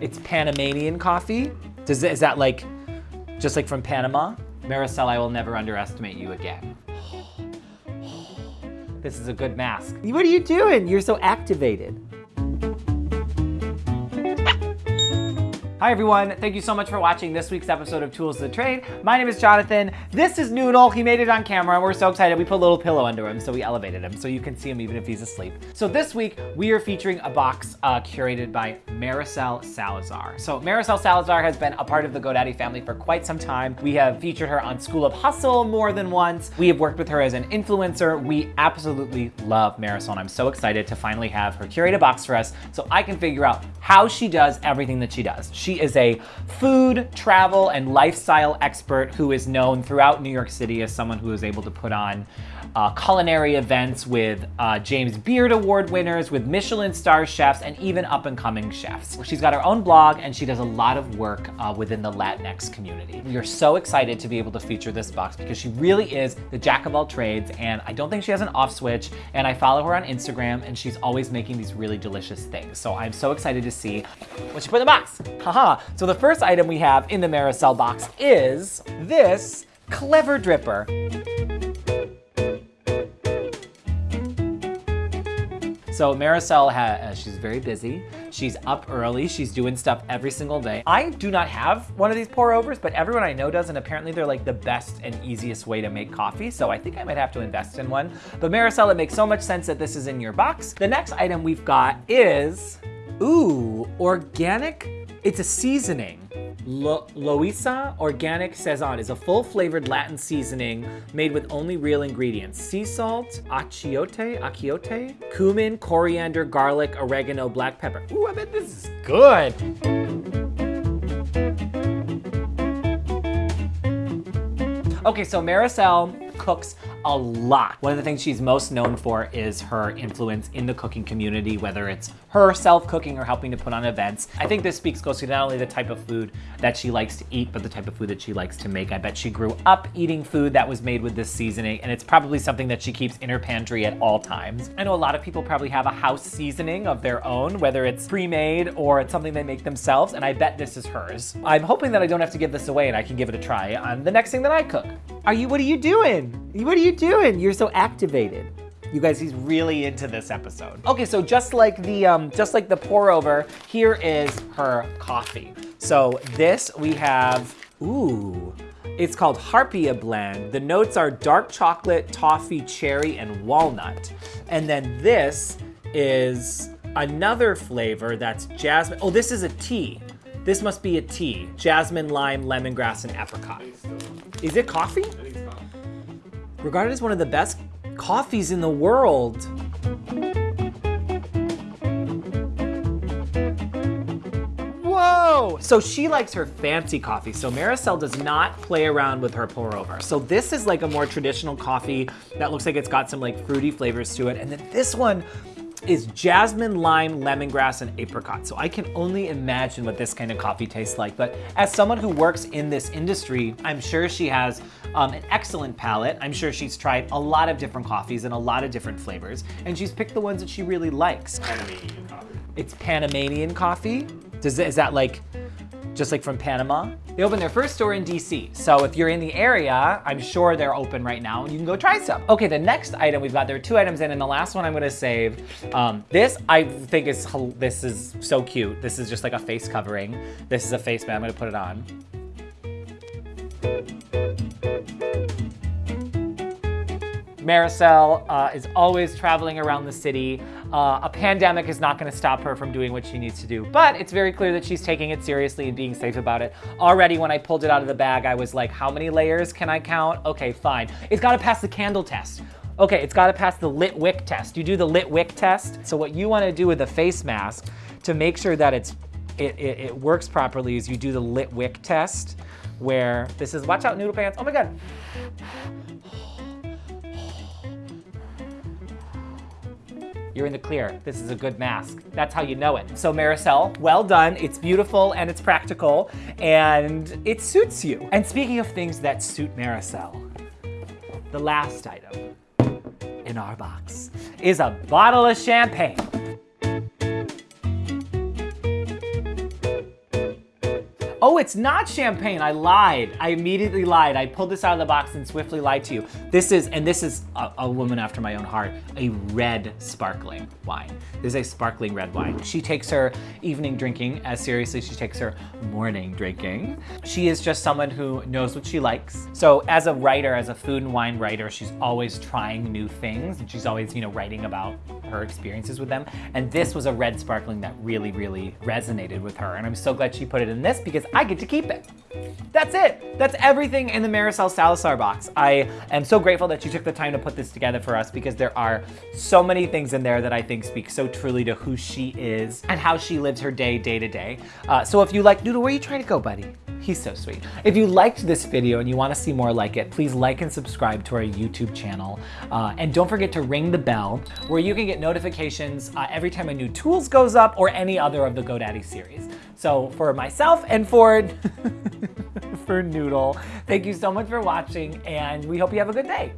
It's Panamanian coffee. Does is that like, just like from Panama? Maricel, I will never underestimate you again. This is a good mask. What are you doing? You're so activated. Hi everyone, thank you so much for watching this week's episode of Tools of the Trade. My name is Jonathan. This is Noodle. He made it on camera we're so excited. We put a little pillow under him so we elevated him so you can see him even if he's asleep. So this week we are featuring a box uh, curated by Maricel Salazar. So Maricel Salazar has been a part of the GoDaddy family for quite some time. We have featured her on School of Hustle more than once. We have worked with her as an influencer. We absolutely love Maricel and I'm so excited to finally have her curate a box for us so I can figure out how she does everything that she does. She is a food, travel, and lifestyle expert who is known throughout New York City as someone who is able to put on uh, culinary events with uh, James Beard Award winners, with Michelin star chefs, and even up and coming chefs. She's got her own blog and she does a lot of work uh, within the Latinx community. We are so excited to be able to feature this box because she really is the jack of all trades and I don't think she has an off switch and I follow her on Instagram and she's always making these really delicious things. So I'm so excited to see what she put in the box. So the first item we have in the Maricel box is this Clever Dripper. So Maricel, has, uh, she's very busy. She's up early. She's doing stuff every single day. I do not have one of these pour overs, but everyone I know does, and apparently they're like the best and easiest way to make coffee. So I think I might have to invest in one. But Maricel, it makes so much sense that this is in your box. The next item we've got is, ooh, organic. It's a seasoning. Lo Loisa Organic Sazon is a full-flavored Latin seasoning made with only real ingredients. Sea salt, achiote, achiote, cumin, coriander, garlic, oregano, black pepper. Ooh, I bet this is good. Okay, so Maricel cooks a lot. One of the things she's most known for is her influence in the cooking community, whether it's her self-cooking or helping to put on events. I think this speaks close to not only the type of food that she likes to eat, but the type of food that she likes to make. I bet she grew up eating food that was made with this seasoning, and it's probably something that she keeps in her pantry at all times. I know a lot of people probably have a house seasoning of their own, whether it's pre-made or it's something they make themselves, and I bet this is hers. I'm hoping that I don't have to give this away and I can give it a try on the next thing that I cook. Are you, what are you doing? What are you doing? You're so activated. You guys, he's really into this episode. Okay, so just like the um, just like the pour over, here is her coffee. So this we have, ooh, it's called Harpia Blend. The notes are dark chocolate, toffee, cherry, and walnut. And then this is another flavor that's jasmine. Oh, this is a tea. This must be a tea. Jasmine, lime, lemongrass, and apricot. Is it coffee? Regarded as one of the best coffees in the world. Whoa! So she likes her fancy coffee. So Maricel does not play around with her pour over. So this is like a more traditional coffee that looks like it's got some like fruity flavors to it. And then this one is jasmine, lime, lemongrass, and apricot. So I can only imagine what this kind of coffee tastes like. But as someone who works in this industry, I'm sure she has um, an excellent palate. I'm sure she's tried a lot of different coffees and a lot of different flavors, and she's picked the ones that she really likes. Panamanian coffee. It's Panamanian coffee. Does is that like just like from Panama. They opened their first store in DC. So if you're in the area, I'm sure they're open right now and you can go try some. Okay, the next item we've got, there are two items in and the last one I'm gonna save. Um, this I think is, this is so cute. This is just like a face covering. This is a face mask, I'm gonna put it on. Maricel uh, is always traveling around the city. Uh, a pandemic is not gonna stop her from doing what she needs to do, but it's very clear that she's taking it seriously and being safe about it. Already when I pulled it out of the bag, I was like, how many layers can I count? Okay, fine. It's gotta pass the candle test. Okay, it's gotta pass the lit wick test. You do the lit wick test. So what you wanna do with a face mask to make sure that it's it, it, it works properly is you do the lit wick test where this is, watch out noodle pants, oh my God. You're in the clear. This is a good mask. That's how you know it. So Maricel, well done. It's beautiful and it's practical and it suits you. And speaking of things that suit Maricel, the last item in our box is a bottle of champagne. Oh, it's not champagne. I lied. I immediately lied. I pulled this out of the box and swiftly lied to you. This is, and this is a, a woman after my own heart, a red sparkling wine. This is a sparkling red wine. She takes her evening drinking as seriously as she takes her morning drinking. She is just someone who knows what she likes. So as a writer, as a food and wine writer, she's always trying new things and she's always, you know, writing about her experiences with them. And this was a red sparkling that really, really resonated with her. And I'm so glad she put it in this because I get to keep it. That's it. That's everything in the Marisol Salazar box. I am so grateful that she took the time to put this together for us because there are so many things in there that I think speak so truly to who she is and how she lives her day, day to day. Uh, so if you like, Noodle, where are you trying to go, buddy? He's so sweet. If you liked this video and you want to see more like it, please like and subscribe to our YouTube channel. Uh, and don't forget to ring the bell where you can get notifications uh, every time a new Tools goes up or any other of the GoDaddy series. So for myself and for, for Noodle, thank you so much for watching and we hope you have a good day.